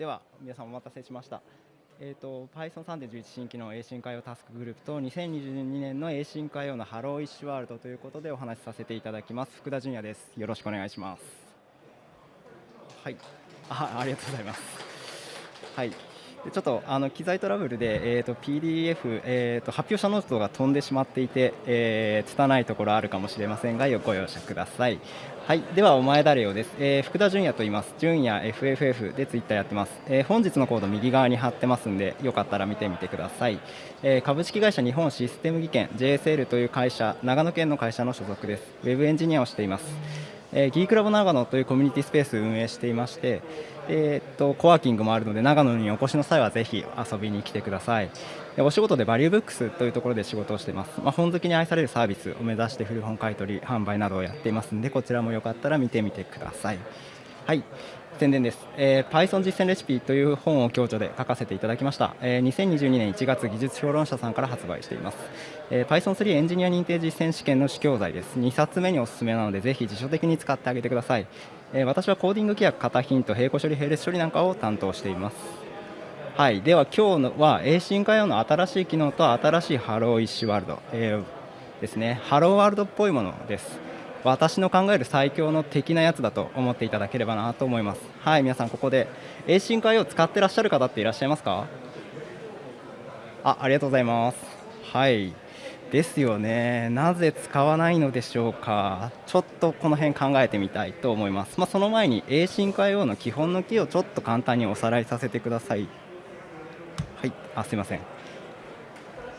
では皆さんお待たせしました。えーと、Python 3.11新規の A 進化用タスクグループと2022年の A 進化用のハローイッシュワールドということでお話しさせていただきます。福田純也です。よろしくお願いします。はい。あありがとうございます。はい。ちょっとあの機材トラブルで、えーと、PDF、えーと、発表したノートが飛んでしまっていて、えー、拙いところあるかもしれませんがご容赦ください。はい、ではお前誰よです、えー、福田純也と言います。純也 FFF でツイッターやってます、えー、本日のコード右側に貼ってますんで、よかったら見てみてください。えー、株式会社日本システム技研 JSL という会社、長野県の会社の所属です。ウェブエンジニアをしています。えー、ギークラブ長野というコミュニティスペースを運営していまして、えー、っとコワーキングもあるので長野にお越しの際はぜひ遊びに来てください。お仕事でバリューブックスというところで仕事をしています、まあ、本好きに愛されるサービスを目指して古本買取販売などをやっていますのでこちらもよかったら見てみてください。はい。宣伝です、えー、Python 実践レシピという本を共著で書かせていただきました、えー、2022年1月技術評論社さんから発売しています、えー、Python3 エンジニア認定実践試験の主教材です。2冊目におすすめなのでぜひ辞書的に使ってあげてください、えー、私はコーディング規約型ヒント並行処理並列処理なんかを担当しています。はい、では今日のは A 進化用の新しい機能と新しい Hello-ish World、えー、ですね。 Hello World っぽいものです。私の考える最強の敵なやつだと思っていただければなと思います。はい皆さんここで A 進化用を使ってらっしゃる方っていらっしゃいますか？あありがとうございます。はい。ですよね。なぜ使わないのでしょうか？ちょっとこの辺考えてみたいと思います、まあ、その前に A 進化用の基本のキーをちょっと簡単におさらいさせてください。はい。あすいません。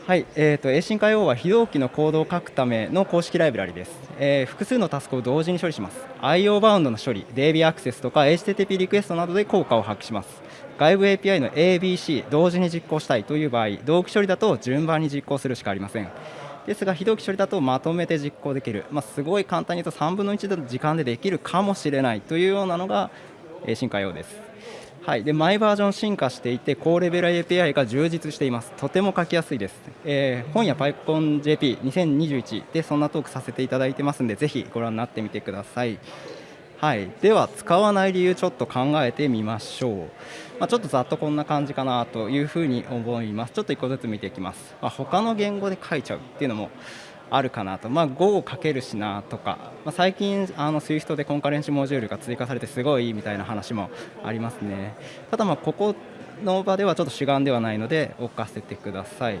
はい、えーと、A 進化用は非同期のコードを書くための公式ライブラリです、えー、複数のタスクを同時に処理します。IO バウンドの処理 DB アクセスとか HTTP リクエストなどで効果を発揮します。外部 API の ABC 同時に実行したいという場合同期処理だと順番に実行するしかありません。ですが非同期処理だとまとめて実行できる、まあ、すごい簡単に言うと3分の1の時間でできるかもしれないというようなのが A 進化用です。はい、で毎バージョン進化していて高レベル API が充実しています。とても書きやすいです、えー、本や PyConJP2021 でそんなトークさせていただいてますのでぜひご覧になってみてください。はい、では使わない理由ちょっと考えてみましょう、まあ、ちょっとざっとこんな感じかなというふうに思います。ちょっと1個ずつ見ていきます、まあ、他の言語で書いちゃうっていうのもあるかなと、まあ、Go をかけるしなとか、まあ、最近あの SWIFT でコンカレンシモジュールが追加されてすごいみたいな話もありますね。ただまここの場ではちょっと主眼ではないので置かせてください。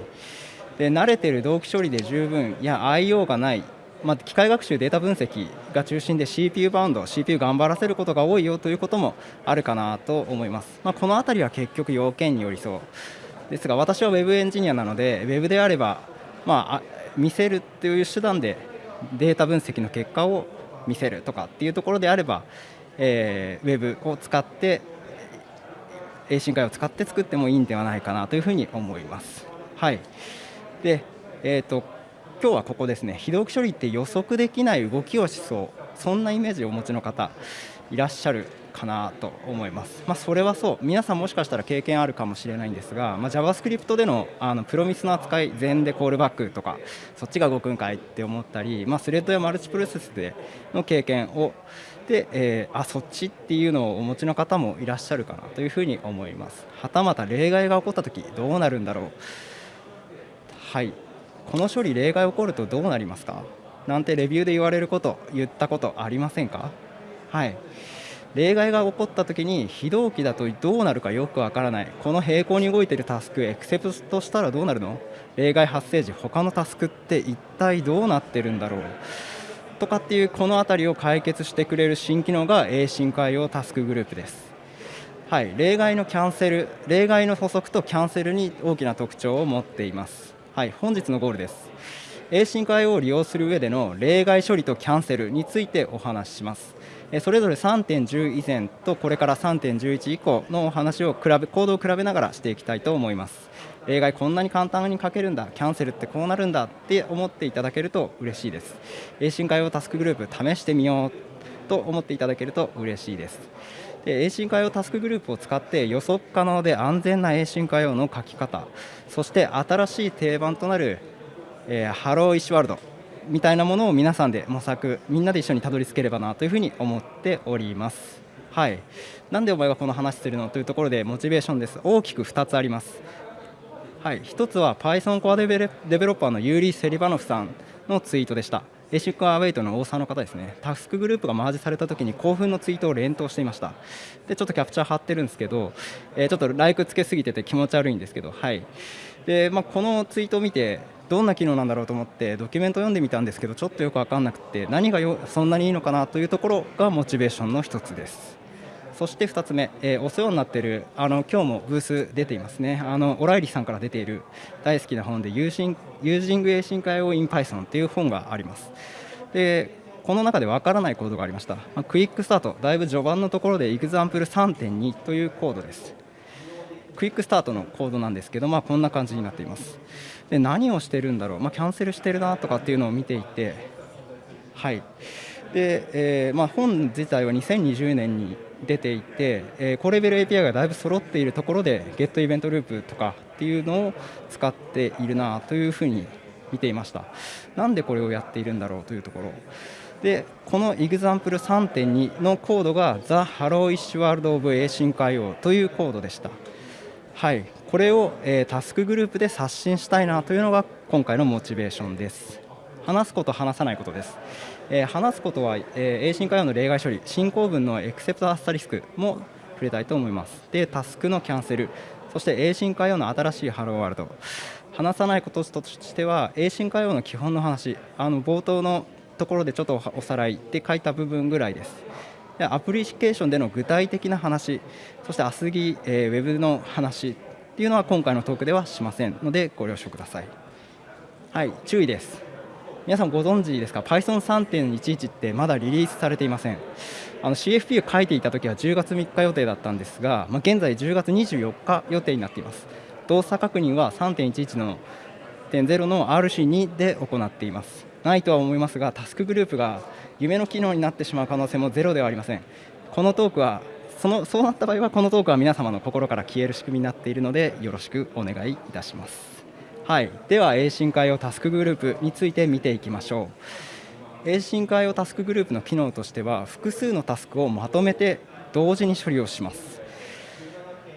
で慣れてる同期処理で十分いや IO がない。まあ、機械学習データ分析が中心で CPU バウンド CPU 頑張らせることが多いよということもあるかなと思います、まあ、この辺りは結局要件によりそう。ですが私は Web エンジニアなので Web であれば、まあ、見せるっていう手段でデータ分析の結果を見せるとかっていうところであれば、えー、ウェブを使って A 進化を使って作ってもいいんではないかなというふうに思います。はい。でえーと、今日はここですね。非同期処理って予測できない動きをしそう。そんなイメージをお持ちの方いらっしゃるかなと思います、まあ、それはそう。皆さんもしかしたら経験あるかもしれないんですが、まあ、JavaScript でのあのプロミスの扱い全でコールバックとかそっちが動くんかいって思ったり、まあ、スレッドやマルチプロセスでの経験をで、えー、あそっちっていうのをお持ちの方もいらっしゃるかなというふうに思います。はたまた例外が起こった時どうなるんだろう。はい。この処理例外起こるとどうなりますか？なんてレビューで言われること言ったことありませんか？はい。例外が起こった時に非同期だとどうなるかよくわからない。この平行に動いているタスクエクセプトしたらどうなるの？例外発生時他のタスクって一体どうなってるんだろう？とかっていうこの辺りを解決してくれる新機能が A 進化用タスクグループです。はい、例外のキャンセル例外の補足とキャンセルに大きな特徴を持っています。はい。本日のゴールです。A 進化用を利用する上での例外処理とキャンセルについてお話しします。それぞれ3.10以前とこれから3.11以降のお話を比べコードを比べながらしていきたいと思います。例外こんなに簡単に書けるんだ。キャンセルってこうなるんだって思っていただけると嬉しいです。A 進化用タスクグループ試してみようと思っていただけると嬉しいです。で A 進化用タスクグループを使って予測可能で安全な A 進化用の書き方。そして新しい定番となる、えー、 Hello-ish World。みたいなものを皆さんで模索みんなで一緒にたどり着ければなというふうに思っておりますはい、なんでお前がこの話するのというところでモチベーションです。大きく2つあります。はい、1つは Python core developer のユーリー・セリバノフさんのツイートでした。 async await のオーサーの方ですね、 TaskGroup がマージされたときに興奮のツイートを連投していました。で、ちょっとキャプチャー貼ってるんですけど、えー、ちょっとライクつけすぎてて気持ち悪いんですけど、はい。で、まあ、このツイートを見て、どんな機能なんだろうと思ってドキュメント読んでみたんですけどちょっとよく分かんなくて何がよそんなにいいのかなというところがモチベーションの一つです。そして2つ目、えー、お世話になっているあの今日もブース出ていますね。あのオライリーさんから出ている大好きな本でユーシンユージング A 進化用 in Python という本があります。でこの中で分からないコードがありました、まあ、 quickstart だいぶ序盤のところで example3.2 というコードです。 quickstart のコードなんですけど、まあ、こんな感じになっています。で何をしてるんだろう、まあ、キャンセルしてるなとかっていうのを見ていて。はい。で、えーまあ、本自体は2020年に出ていて、えー、高レベル API がだいぶ揃っているところで Get イベントループとかっていうのを使っているなというふうに見ていました。なんでこれをやっているんだろうというところ。でこの example3.2 のコードが The Helloish World of Async IO というコードでした。はい。これを、えー、タスクグループで刷新したいなというのが今回のモチベーションです。話すこと話さないことです。えー、話すことは、えー、進化用の例外処理進行文のエクセプトアスタリスクも触れたいと思います。でタスクのキャンセルそして A 進化用の新しいハローワールド。話さないこととしては A 進化用の基本の話あの冒頭のところでちょっとおさらいで書いた部分ぐらいです。アプリケーションでの具体的な話そしてアスギ、えー、ウェブの話っていうのは今回のトークではしませんのでご了承ください。はい注意です。皆さんご存知ですか？Python3.11 ってまだリリースされていません。あの CFP を書いていた時は10月3日予定だったんですが、まあ、現在10月24日予定になっています。動作確認は3.11の0の RC2 で行っています。ないとは思いますがタスクグループが夢の機能になってしまう可能性もゼロではありません。このトークはそのそうなった場合はこのトークは皆様の心から消える仕組みになっているのでよろしくお願いいたします。はい、では A 進化用タスクグループについて見ていきましょう。A 進化用タスクグループの機能としては複数のタスクをまとめて同時に処理をします。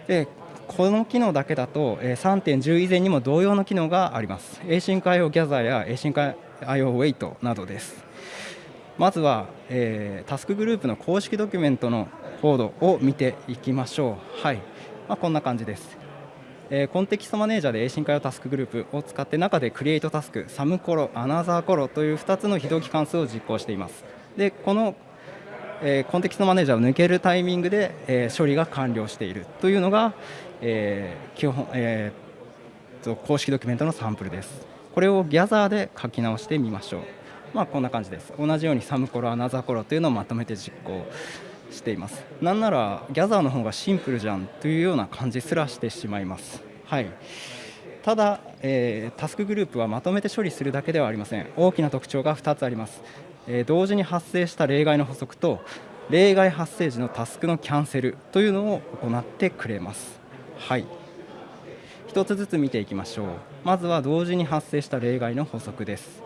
でこの機能だけだと3.10以前にも同様の機能があります。A 進化用ギャザーや A 進化用ウェイトなどです。まずは、えー、タスクグループの公式ドキュメントのコードを見ていきましょう。はい、まあ、こんな感じです。えー、コンテキストマネージャーで A 進化用タスクグループを使って中でクリエイトタスク、サムコロ、アナザーコロという2つの非同期関数を実行しています。でこの、えー、コンテキストマネージャーを抜けるタイミングで、えー、処理が完了している。というのが、えー基本えー、と公式ドキュメントのサンプルです。これをギャザーで書き直してみましょう。まあ、こんな感じです。同じようにサムコロ、アナザコロというのをまとめて実行しています。なんならギャザーの方がシンプルじゃんというような感じすらしてしまいます。はい。ただ、えー、タスクグループはまとめて処理するだけではありません。大きな特徴が2つあります、えー、同時に発生した例外の補足と例外発生時のタスクのキャンセルというのを行ってくれます。はい。1つずつ見ていきましょう。まずは同時に発生した例外の補足です。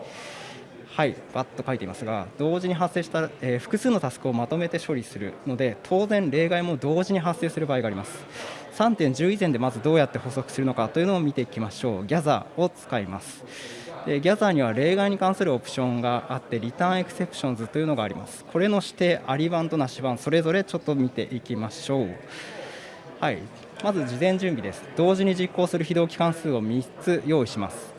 はいバッと書いていますが同時に発生した、えー、複数のタスクをまとめて処理するので当然例外も同時に発生する場合があります。3.10以前でまずどうやって補足するのかというのを見ていきましょう。ギャザーを使います。でギャザーには例外に関するオプションがあってリターンエクセプションズというのがあります。これの指定あり版となし版それぞれちょっと見ていきましょう。はい。まず事前準備です。同時に実行する非同期関数を3つ用意します。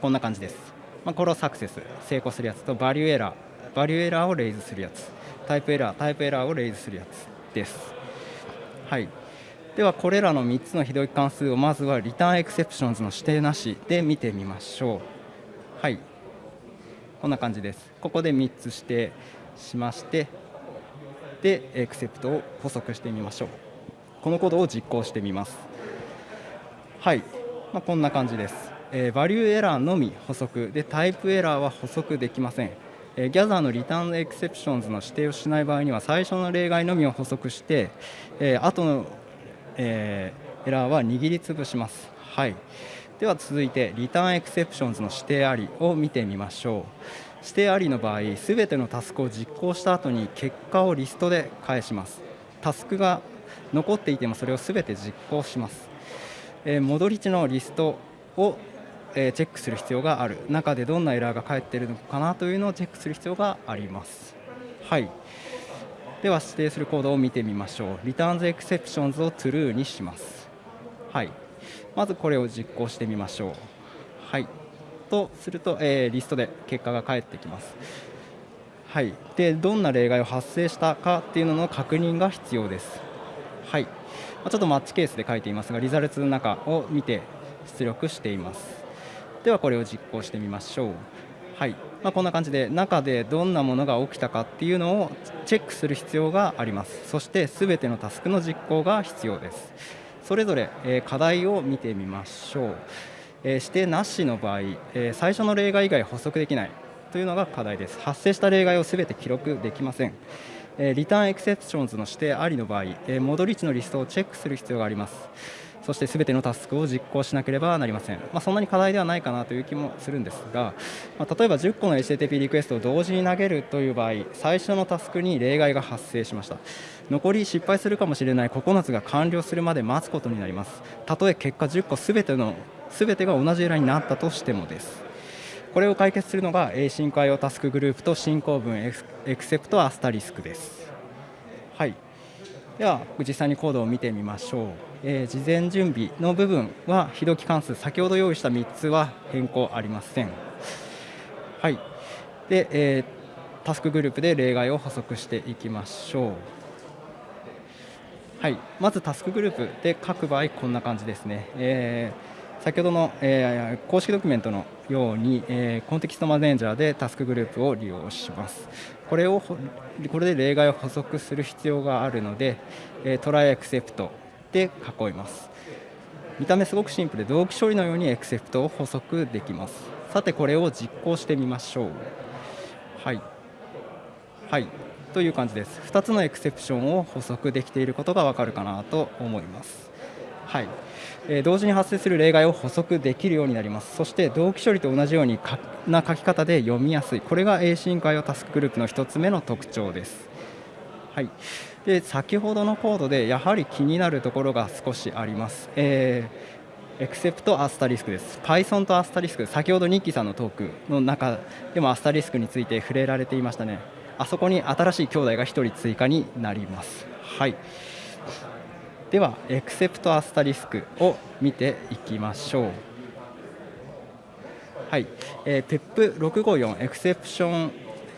こんな感じです。まあ、これを success 成功するやつと ValueError ValueError を raise するやつ。 TypeError TypeError を raise するやつです。はい。ではこれらの3つの非同期関数をまずは return exceptions の指定なしで見てみましょう。はい。こんな感じです。ここで3つ指定しましてで except を補足してみましょう。このコードを実行してみます。はい、まあ、こんな感じです。えー、 ValueError のみ補足。で TypeError は補足できません、えー、 gather の return exceptions の指定をしない場合には最初の例外のみを補足して、えー、後の、えー、エラーは握りつぶします、はい、では続いて return exceptions の指定ありを見てみましょう。指定ありの場合すべてのタスクを実行した後に結果をリストで返します。タスクが残っていてもそれをすべて実行します、えー、戻り値のリストを、えー、チェックする必要がある。中でどんなエラーが返っているのかなというのをチェックする必要があります。はい。では指定するコードを見てみましょう。returns exceptions を true にします。はい。まずこれを実行してみましょう。はい。とすると、えー、リストで結果が返ってきます。はい、でどんな例外を発生したかっていうのの確認が必要です。ちょっとマッチケースで書いていますがリザルツの中を見て出力しています。ではこれを実行してみましょう。はい。まあ、こんな感じで中でどんなものが起きたかっていうのをチェックする必要があります。そしてすべてのタスクの実行が必要です。それぞれ、え課題を見てみましょう、え指定なしの場合、え最初の例外以外補足できないというのが課題です。発生した例外をすべて記録できません。リターンエクセプションズの指定ありの場合戻り値のリストをチェックする必要があります。そしてすべてのタスクを実行しなければなりません、まあ、そんなに課題ではないかなという気もするんですが、まあ、例えば10個の HTTP リクエストを同時に投げるという場合最初のタスクに例外が発生しました。残り失敗するかもしれない9つが完了するまで待つことになります。たとえ結果10個すべてのすべてが同じエラーになったとしてもです。これを解決するのが A 進化用タスクグループと進行文エクセプトアスタリスクです。はい、では実際にコードを見てみましょう、えー、事前準備の部分は非同期関数先ほど用意した3つは変更ありません。はいでえー、タスクグループで例外を補足していきましょう。はい、まずタスクグループで書く場合こんな感じですね。えー先ほどの、えー、公式ドキュメントのように、えー、コンテキストマネージャーでタスクグループを利用します。これをこれで例外を補足する必要があるので、えー、トライエクセプトで囲います。見た目すごくシンプルで同期処理のようにエクセプトを補足できます。さてこれを実行してみましょう。はい。はい。という感じです。2つのエクセプションを補足できていることがわかるかなと思います。はい。同時に発生する例外を補足できるようになります。そして同期処理と同じようにな書き方で読みやすい。これが A 進化用タスクグループの1つ目の特徴です、はい、で先ほどのコードでやはり気になるところが少しあります、えー、エクセプトアスタリスクです。Python とアスタリスク。先ほどニッキーさんのトークの中でもアスタリスクについて触れられていましたね。あそこに新しい兄弟が1人追加になります。はい。ではエクセプトアスタリスクを見ていきましょう。はい、えー、PEP654 エクセプション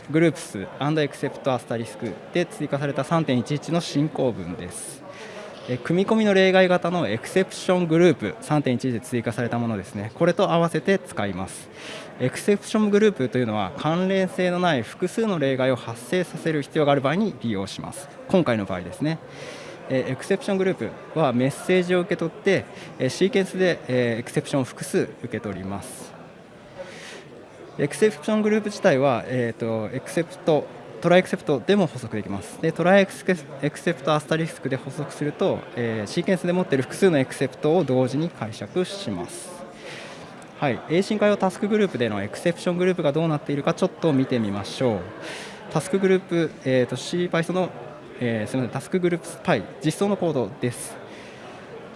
グループスエクセプトアスタリスクで追加された3.11の進行文です。え組み込みの例外型のエクセプショングループ3.1で追加されたものですね。これと合わせて使います。ExceptionGroup というのは関連性のない複数の例外を発生させる必要がある場合に利用します。今回の場合ですね。え ExceptionGroup はメッセージを受け取って、えシーケンスで、え exception を複数受け取ります。 ExceptionGroup 自体は、えーと、 except try except でも補足できます。で try except アスタリスクで補足すると、えー、シーケンスで持っている複数の except を同時に解釈します。はい、A 進化用タスクグループでのエクセプショングループがどうなっているかちょっと見てみましょう。タスクグループ、えーと、CPython のえー、すみません、タスクグループスパイ実装のコードです。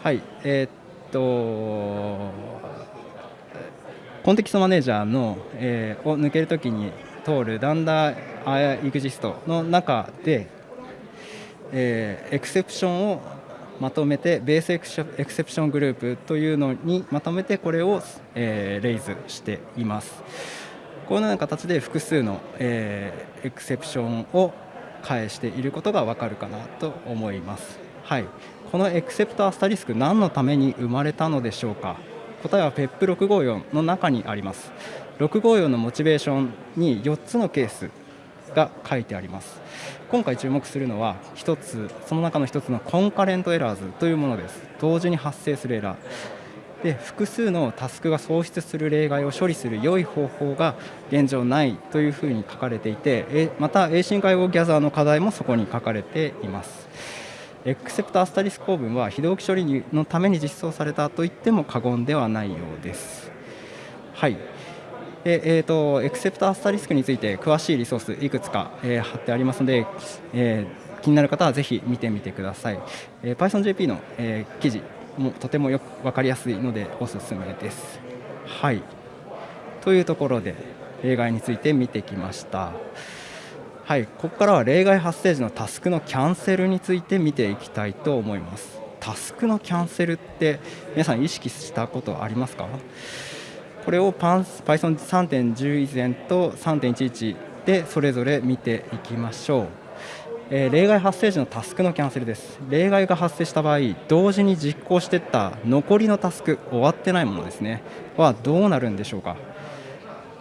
はい、えー、っと、コンテキストマネージャーの、えー、を抜けるときに通るダンダーエグジストの中で、えー、エクセプションをまとめてベースエクセプショングループというのにまとめてこれを、えー、レイズしています。このような形で複数の、えー、エクセプションを返していることがわかるかなと思います。はい、このエクセプトアスタリスク何のために生まれたのでしょうか？答えは PEP654 の中にあります。654のモチベーションに4つのケースが書いてあります。今回注目するのは1つその中の1つのコンカレントエラーズというものです。同時に発生するエラー。で複数のタスクが喪失する例外を処理する良い方法が現状ないというふうに書かれていてまた A 進化用ギャザーの課題もそこに書かれています。エクセプトアスタリスク構文は非同期処理のために実装されたと言っても過言ではないようです。はい。えーと、エクセプトアスタリスクについて詳しいリソースいくつか、えー、貼ってありますので、えー、気になる方はぜひ見てみてください、えー、PythonJP の、えー、記事もとてもよく分かりやすいのでおすすめです。はい。というところで例外について見てきました。はい。ここからは例外発生時のタスクのキャンセルについて見ていきたいと思います。タスクのキャンセルって皆さん意識したことありますか？これを Python3.10 以前と3.11でそれぞれ見ていきましょう、えー、例外発生時のタスクのキャンセルです。例外が発生した場合同時に実行していった残りのタスク終わってないものですね。はどうなるんでしょうか。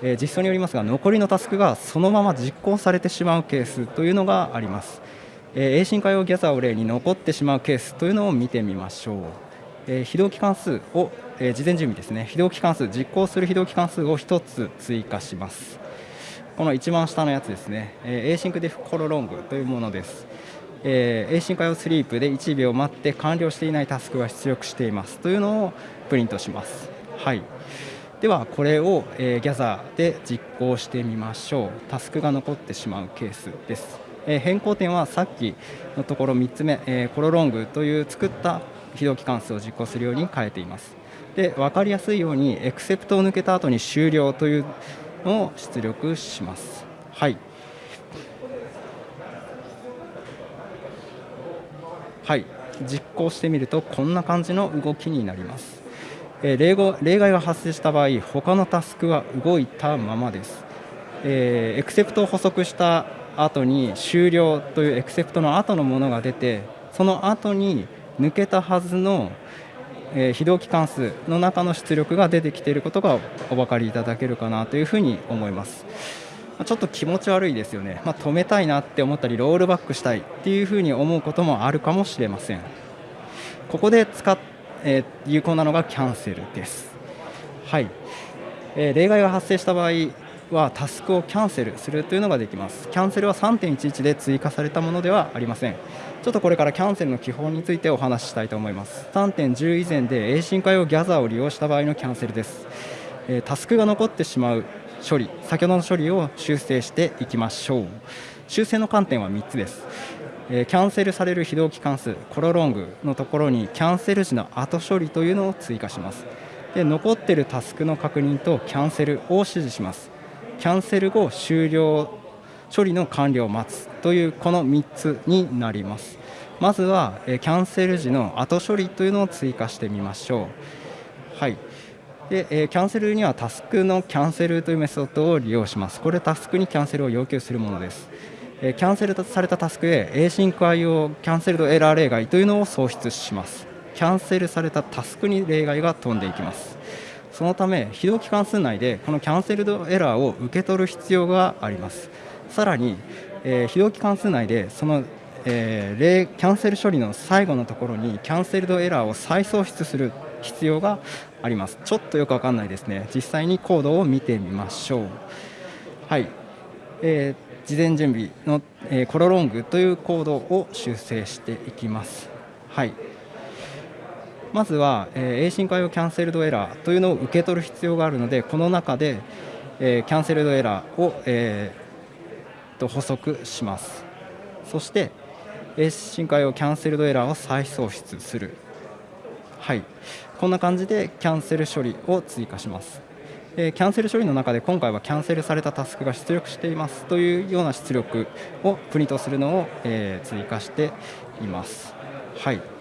え実装によりますが残りのタスクがそのまま実行されてしまうケースというのがあります、え A 進化用ギャザーを例に残ってしまうケースというのを見てみましょう、え非同期関数を、え事前準備ですね。非同期関数実行する非同期関数を1つ追加します。この一番下のやつですね、え async def コロロングというものです。えー、進化用スリープで1秒待って完了していないタスクが出力しています。というのをプリントします。はい。ではこれを、えー、ギャザーで実行してみましょう。タスクが残ってしまうケースです、えー、変更点はさっきのところ3つ目、えー、コロロングという作った非同期関数を実行するように変えています。で分かりやすいようにエクセプトを抜けた後に終了というを出力します。はい。はい。実行してみるとこんな感じの動きになります。え例例外が発生した場合他のタスクは動いたままです、えー、エクセプトを補足した後に終了というエクセプトの後のものが出てその後に抜けたはずの、えー、非同期関数の中の出力が出てきていることがお分かりいただけるかなというふうに思います。ちょっと気持ち悪いですよね、まあ、止めたいなって思ったりロールバックしたいっていうふうに思うこともあるかもしれません。ここで使っえー、有効なのがキャンセルです。はい、えー、例外が発生した場合はタスクをキャンセルするというのができます。キャンセルは3.11で追加されたものではありません。ちょっとこれからキャンセルの基本についてお話ししたいと思います。3.10以前で A 進化用ギャザーを利用した場合のキャンセルです。え、タスクが残ってしまう処理、先ほどの処理を修正していきましょう。修正の観点は3つです。えキャンセルされる非同期関数コロロングのところにキャンセル時の後処理というのを追加しますで残っているタスクの確認とキャンセルを指示しますキャンセル後終了処理の完了を待つというこの3つになります。まずはキャンセル時の後処理というのを追加してみましょう。はい。で、えキャンセルにはタスクのキャンセルというメソッドを利用します。これタスクにキャンセルを要求するものです。キャンセルされたタスクへ Async IO キャンセルドエラー例外というのを創出します。キャンセルされたタスクに例外が飛んでいきます。そのため非同期関数内でこのキャンセルドエラーを受け取る必要があります。さらに、えー、非同期関数内でその、えー、例キャンセル処理の最後のところにキャンセルドエラーを再創出する必要があります。ちょっとよくわかんないですね。実際にコードを見てみましょう。はい、えー事前準備の、えコロロングというコードを修正していきます。はい、まずは、えー、進化用キャンセルドエラーというのを受け取る必要があるのでこの中で、えー、キャンセルドエラーを、えー、と補足します。そして A 進化用キャンセルドエラーを再創出する。はい。こんな感じでキャンセル処理を追加します。えキャンセル処理の中で今回はキャンセルされたタスクが出力しています。というような出力をプリントするのを、え追加しています。はい。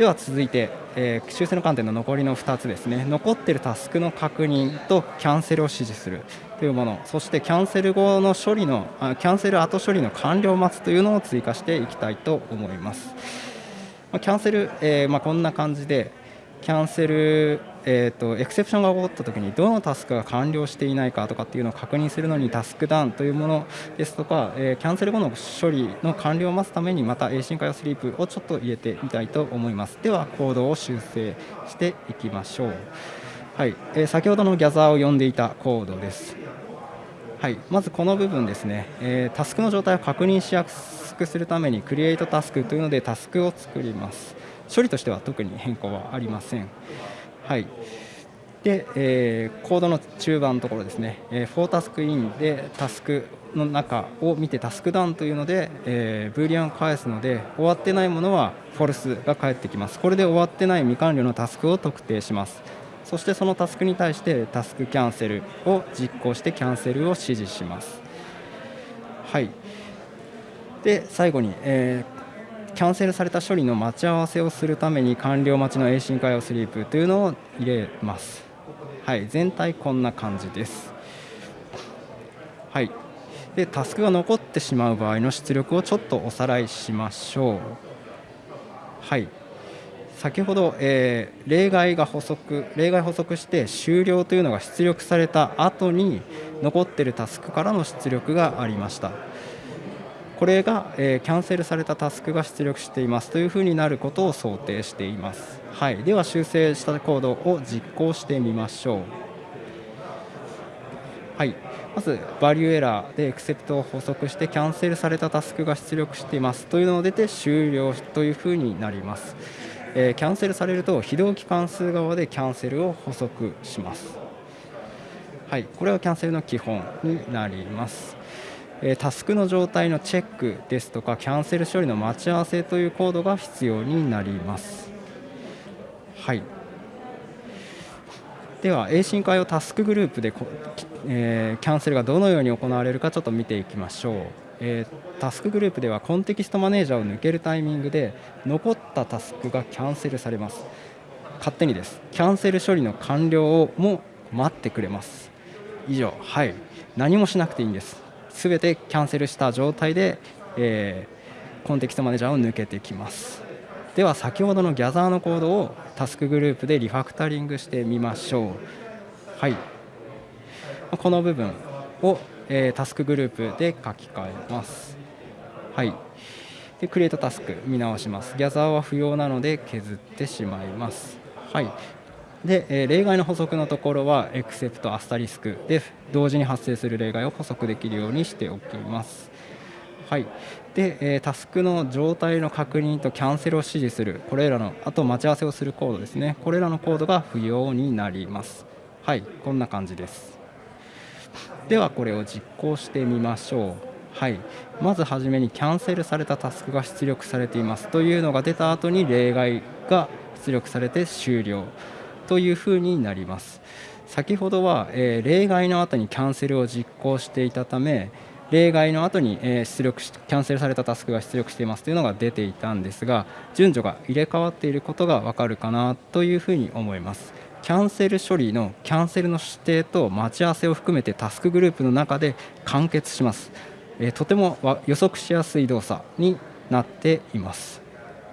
では続いて、えー、修正の観点の残りの2つですね。残っているタスクの確認とキャンセルを指示するというもの。そしてキャンセル後の処理のあキャンセル後処理の完了を待つというのを追加していきたいと思います、ま、キャンセル、えー、まあ、こんな感じでキャンセルえーと、エクセプションが起こったときにどのタスクが完了していないかとかっていうのを確認するのにタスクダウンというものですとか、えー、キャンセル後の処理の完了を待つためにまた A 進化用スリープをちょっと入れてみたいと思いますではコードを修正していきましょう、はいえー、先ほどのギャザーを呼んでいたコードですはい、まずこの部分ですね、えー、タスクの状態を確認しやすくするために Create タスクというのでタスクを作ります処理としては特に変更はありません。はい。で、えー、コードの中盤のところですね、えー、フォータスクインでタスクの中を見てタスクダウンというので、えー、ブーリアンを返すので終わってないものはフォルスが返ってきます。これで終わってない未完了のタスクを特定します。そしてそのタスクに対してタスクキャンセルを実行してキャンセルを指示します。はい。で最後に、えー、キャンセルされた処理の待ち合わせをするために完了待ちの A 進化用スリープというのを入れます。はい全体こんな感じです。はい。でタスクが残ってしまう場合の出力をちょっとおさらいしましょう。はい。先ほど、えー、例外が補足例外補足して終了というのが出力された後に残っているタスクからの出力がありました。これが、えー、キャンセルされたタスクが出力していますというふうになることを想定しています、はい、では修正したコードを実行してみましょう。はい。まずバリューエラーでエクセプトを補足してキャンセルされたタスクが出力していますというのを出て終了というふうになります。えー、キャンセルされると非同期関数側でキャンセルを補足します。はい、これはキャンセルの基本になります。え、タスクの状態のチェックですとかキャンセル処理の待ち合わせというコードが必要になります。はい。では A 進化用タスクグループで、え、キャンセルがどのように行われるかちょっと見ていきましょう。え、タスクグループではコンテキストマネージャーを抜けるタイミングで残ったタスクがキャンセルされます勝手にですキャンセル処理の完了をも待ってくれます以上はい何もしなくていいんですすべてキャンセルした状態で、えー、コンテキストマネージャーを抜けてきますでは先ほどのギャザーのコードをタスクグループでリファクタリングしてみましょうはいこの部分をえー、タスクグループで書き換えます。はい。で、クリエイトタスク見直します。ギャザーは不要なので削ってしまいます。はい。で、え、例外の補足のところは、エクセプトアスタリスクで同時に発生する例外を補足できるようにしておきます。はい、で、え、タスクの状態の確認とキャンセルを指示する、これらの、あと待ち合わせをするコードですね、これらのコードが不要になります。はい、こんな感じです。ではこれを実行してみましょう。はい。まずはじめにキャンセルされたタスクが出力されていますというのが出た後に例外が出力されて終了。というふうになります。先ほどは、えー、例外の後にキャンセルを実行していたため例外の後に、え出力しキャンセルされたタスクが出力していますというのが出ていたんですが順序が入れ替わっていることが分かるかなというふうに思います。キャンセル処理のキャンセルの指定と待ち合わせを含めてタスクグループの中で完結します、えとても予測しやすい動作になっています。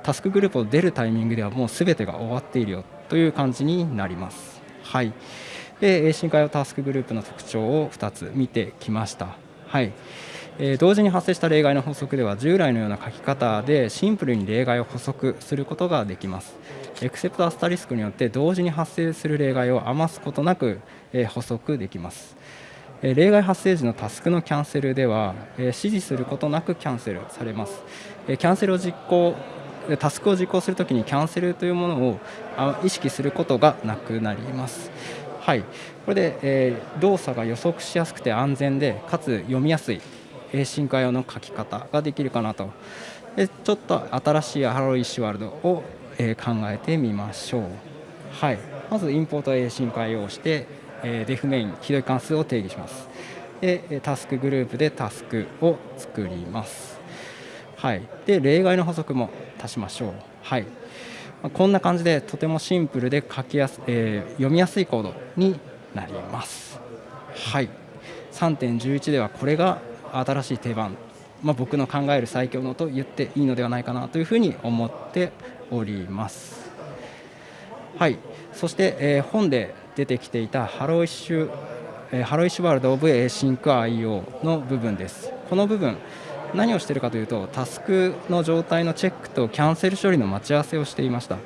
タスクグループを出るタイミングではもう全てが終わっているよ。という感じになりますはいで深海用タスクグループの特徴を2つ見てきましたはいえ同時に発生した例外の法則では従来のような書き方でシンプルに例外を補足することができます。エクセプトアスタリスクによって同時に発生する例外を余すことなく、え補足できます。例外発生時のタスクのキャンセルでは、指示することなくキャンセルされます。キャンセルを実行タスクを実行するときにキャンセルというものを意識することがなくなります。はい、これで、え動作が予測しやすくて安全でかつ読みやすい進化用の書き方ができるかなと。でちょっと新しいハローイッシュワールドを、え考えてみましょう、はい、まずインポート A 進化用をして、えデフメインひどい関数を定義します。でタスクグループでタスクを作ります。はい、で例外の補足も足しましょう、はい、こんな感じでとてもシンプルで書きやす、えー、読みやすいコードになります。はい、3.11ではこれが新しい定番、まあ、僕の考える最強のと言っていいのではないかなというふうに思っております。はい、そして、えー、本で出てきていたハローイッシュ、え、ハローイッシュワールド・オブ・エーシンク IO の部分です。この部分何をしているかというとタスクの状態のチェックとキャンセル処理の待ち合わせをしていました。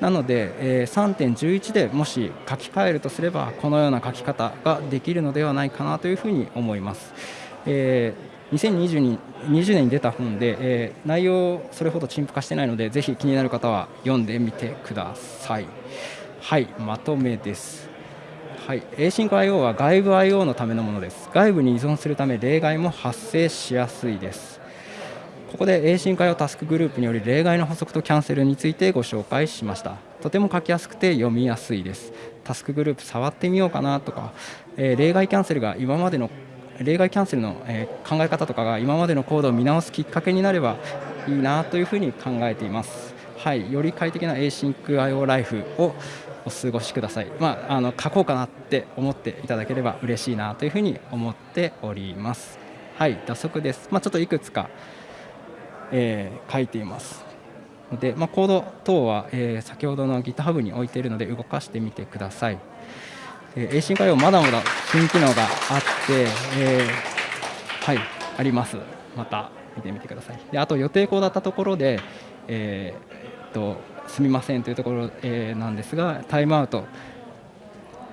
なので、え、3.11でもし書き換えるとすればこのような書き方ができるのではないかなというふうに思います。え、2020, 年に出た本で、え、内容それほど陳腐化してないのでぜひ気になる方は読んでみてください。はいまとめです。はい、Async IO は外部 IO のためのものです。外部に依存するため例外も発生しやすいです。ここで Async IO タスクグループにより例外の補足とキャンセルについてご紹介しました。とても書きやすくて読みやすいです。タスクグループ触ってみようかなとか、えー、例外キャンセルが今までの例外キャンセルの、え考え方とかが今までのコードを見直すきっかけになればいいなというふうに考えています。はい、より快適な Async IO ライフをお過ごしください、まあ、あの書こうかなって思っていただければ嬉しいなというふうに思っております。はい打足です、まあ、ちょっといくつか、えー、書いています。で、まあ、コード等は、えー、先ほどの GitHub に置いているので動かしてみてください、えー、A 進化用まだまだ新機能があって、えー、はいあります。また見てみてください。であと予定項だったところで、えー、っとすみませんというところ、えー、なんですがタイムアウト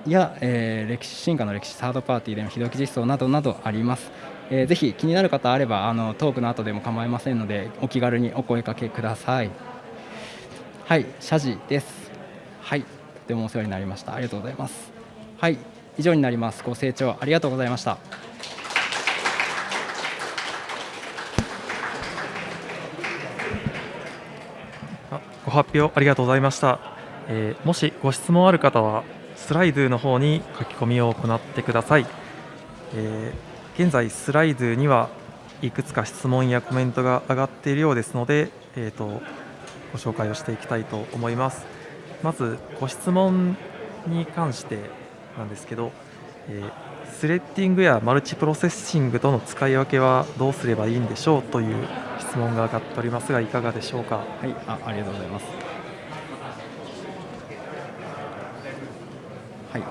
や、えー、歴史進化の歴史サードパーティーでの非同期実装などなどあります、えー、ぜひ気になる方あればあのトークの後でも構いませんのでお気軽にお声かけください。はい謝辞です。はいとてもお世話になりました。ありがとうございます。はい以上になります。ご清聴ありがとうございました。発表ありがとうございました、えー、もしご質問ある方はスライドの方に書き込みを行ってください、えー、現在スライドにはいくつか質問やコメントが上がっているようですので、えーと、ご紹介をしていきたいと思います。まずご質問に関してなんですけど、えースレッディングやマルチプロセッシングとの使い分けはどうすればいいんでしょうという質問が上がっておりますがいかがでしょうか？はい、あありがとうございます。はい、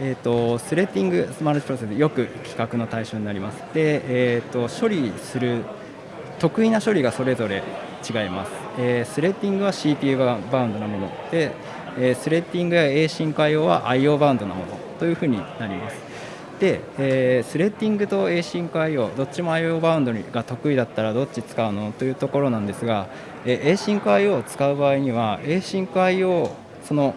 えーと、スレッディングマルチプロセスよく比較の対象になります。で、えーと、処理する得意な処理がそれぞれ違います。えー、 threading は CPU バウンドなもので、えー、 threading や asyncio は IO バウンドなものというふうになります。で、えー、 threading と asyncio どっちも IO バウンドが得意だったらどっち使うのというところなんですが、えー、A シンク IO を使う場合には A シンク IO その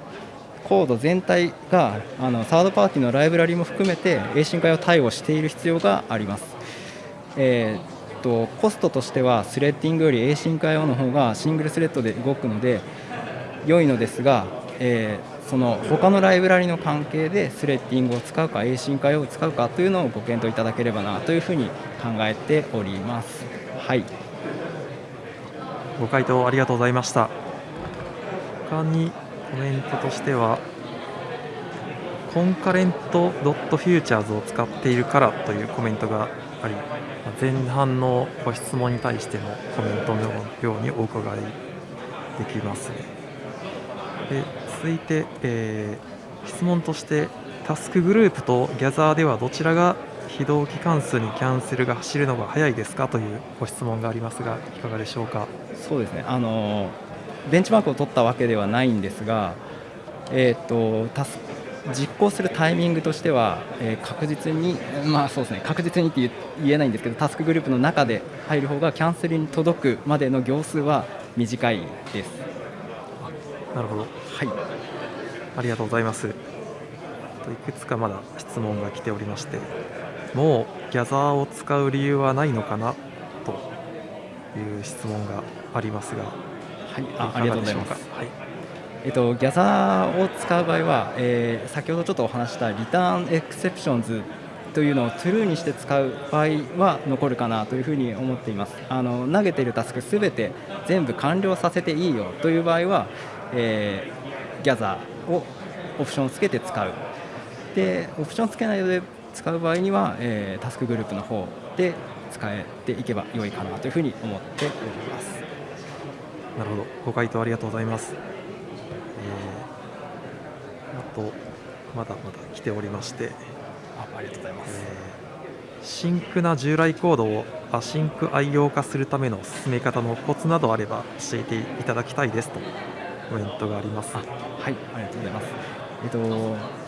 コード全体があのサードパーティーのライブラリも含めて A シンク IO 対応している必要があります。えー、とコストとしてはスレッディングより A シンク IO の方がシングルスレッドで動くので良いのですが、えーその他のライブラリの関係でスレッディングを使うか A 進化用を使うかというのをご検討いただければなというふうに考えております。はいご回答ありがとうございました。他にコメントとしてはコンカレントドットフューチャーズを使っているからというコメントがあり前半のご質問に対してのコメントのようにお伺いできますね。で続いて、えー、質問としてタスクグループとギャザーではどちらが非同期関数にキャンセルが走るのが早いですかというご質問がありますがいかがでしょうか？そうですね。あのベンチマークを取ったわけではないんですが、えーと、タス実行するタイミングとしては、えー、確実に、まあそうですね、確実にって言えないんですけど、タスクグループの中で入る方がキャンセルに届くまでの行数は短いです。なるほど。はい。ありがとうございます。いくつかまだ質問が来ておりまして、もうギャザーを使う理由はないのかな？という質問がありますが、はい、あありがとうございます。はい。えっと、ギャザーを使う場合は、えー、先ほどちょっとお話したリターンエクセプションズというのを true にして使う場合は残るかなというふうに思っていますあの投げているタスクすべて全部完了させていいよという場合は、えー、ギャザーをオプションをつけて使う。でオプションつけないで使う場合には、えー、 TaskGroup の方で使えていけば良いかなというふうに思っております。なるほど。ご回答ありがとうございます、えー、あとまだまだ来ておりまして。あありがとうございます、えー、 sync な従来コードをアシンク愛用化するための進め方のコツなどあれば教えていただきたいですとコメントがあります。はい、ありがとうございます。えっと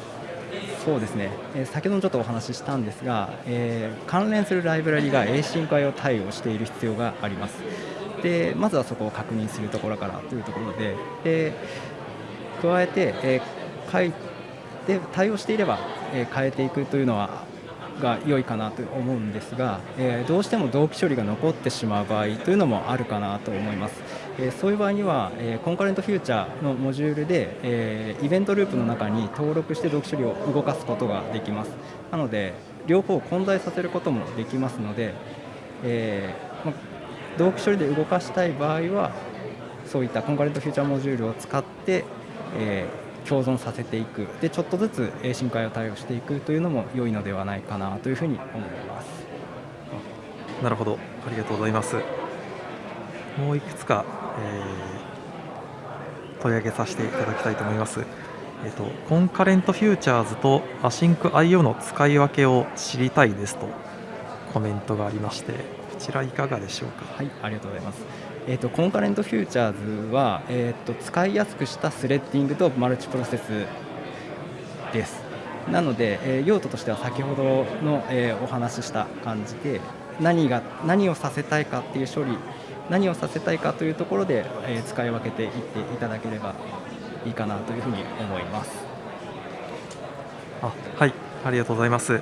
そうですね、え、先ほどちょっとお話ししたんですが、えー、関連するライブラリが A 進化用対応している必要があります。でまずはそこを確認するところからというところで、で加えて、えー、書いで対応していれば、え変えていくというのはが良いかなと思うんですが、えどうしても同期処理が残ってしまう場合というのもあるかなと思います、えそういう場合には、えコンカレントフューチャーのモジュールで、えイベントループの中に登録して同期処理を動かすことができます。なので両方混在させることもできますので、えーま、同期処理で動かしたい場合はそういったコンカレントフューチャーモジュールを使って、え共存させていく。でちょっとずつ asyncio を対応していくというのも良いのではないかなというふうに思います。なるほど。ありがとうございます。もういくつか、えー、取り上げさせていただきたいと思います。えーと、コンカレントフューチャーズとアシンク IO の使い分けを知りたいですとコメントがありましてこちらいかがでしょうか？はいありがとうございます。えーと、コンカレントフューチャーズは、えーと、使いやすくしたスレッディングとマルチプロセスです。なので、えー、用途としては先ほどの、えー、お話しした感じで何が何をさせたいかっていう処理何をさせたいかというところで、え、使い分けていっていただければいいかなというふうに思います。あはいありがとうございます。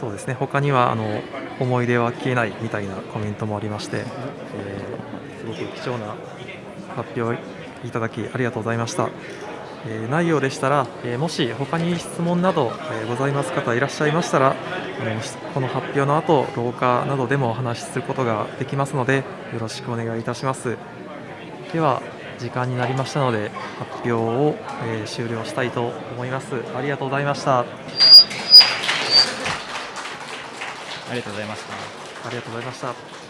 そうですね他にはあの思い出は消えないみたいなコメントもありまして、えー、すごく貴重な発表いただきありがとうございました。え容でしたら、えー、もし他に質問など、えー、ございます方いらっしゃいましたら、えこの発表の後廊下などでもお話しすることができますのでよろしくお願いいたします。では時間になりましたので発表を、え終了したいと思います。ありがとうございました。ありがとうございました。ありがとうございました